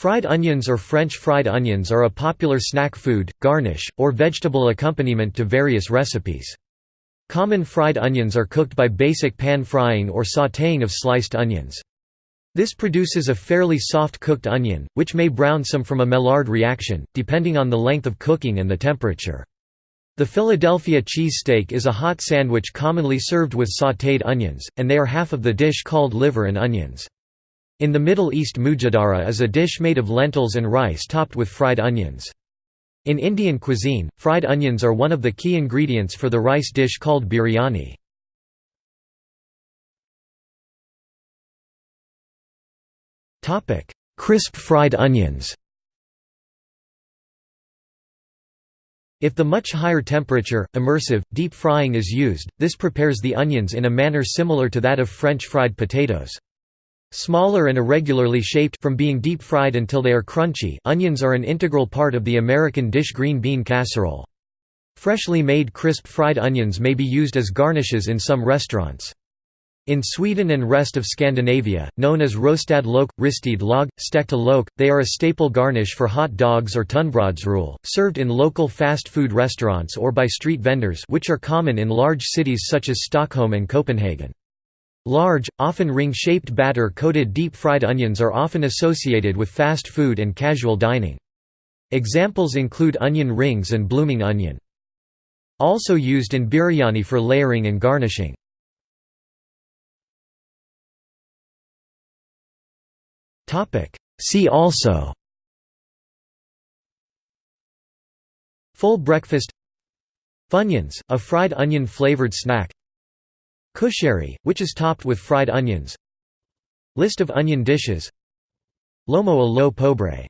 Fried onions or French fried onions are a popular snack food, garnish, or vegetable accompaniment to various recipes. Common fried onions are cooked by basic pan frying or sautéing of sliced onions. This produces a fairly soft cooked onion, which may brown some from a Maillard reaction, depending on the length of cooking and the temperature. The Philadelphia cheesesteak is a hot sandwich commonly served with sautéed onions, and they are half of the dish called liver and onions. In the Middle East mujadara is a dish made of lentils and rice topped with fried onions. In Indian cuisine, fried onions are one of the key ingredients for the rice dish called biryani. Crisp fried onions If the much higher temperature, immersive, deep frying is used, this prepares the onions in a manner similar to that of French fried potatoes. Smaller and irregularly shaped from being deep fried until they are crunchy, onions are an integral part of the American dish green bean casserole. Freshly made crisp fried onions may be used as garnishes in some restaurants. In Sweden and rest of Scandinavia, known as rostad lök, ristede løg, stekta lök, they are a staple garnish for hot dogs or tunnbrödsrulle, served in local fast food restaurants or by street vendors which are common in large cities such as Stockholm and Copenhagen. Large, often ring-shaped batter-coated deep-fried onions are often associated with fast food and casual dining. Examples include onion rings and blooming onion. Also used in biryani for layering and garnishing. See also Full breakfast Funyuns, a fried onion flavored snack Kushari, which is topped with fried onions. List of onion dishes. Lomo a lo pobre